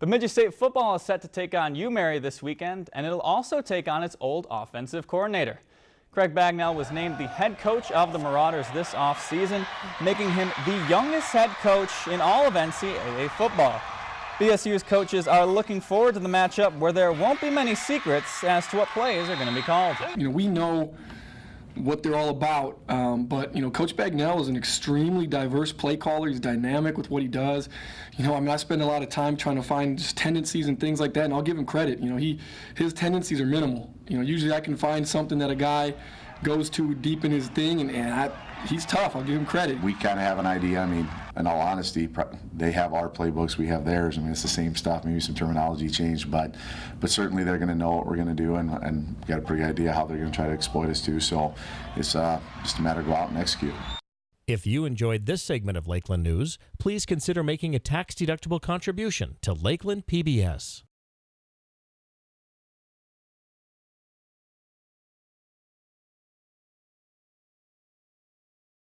Bemidji State football is set to take on UMary this weekend, and it'll also take on its old offensive coordinator. Craig Bagnell was named the head coach of the Marauders this offseason, making him the youngest head coach in all of NCAA football. BSU's coaches are looking forward to the matchup where there won't be many secrets as to what plays are going to be called. You know, we know what they're all about. Um, but you know, Coach Bagnell is an extremely diverse play caller. He's dynamic with what he does. You know, I mean, I spend a lot of time trying to find just tendencies and things like that, and I'll give him credit. You know, he his tendencies are minimal. You know, usually I can find something that a guy goes too deep in his thing, and, and I, he's tough. I'll give him credit. We kind of have an idea. I mean, in all honesty, they have our playbooks, we have theirs. I mean, it's the same stuff. Maybe some terminology changed, but but certainly they're going to know what we're going to do, and and got a pretty idea how they're going to try to exploit us too. So it's uh, just a matter of go out and execute. If you enjoyed this segment of Lakeland News, please consider making a tax-deductible contribution to Lakeland PBS.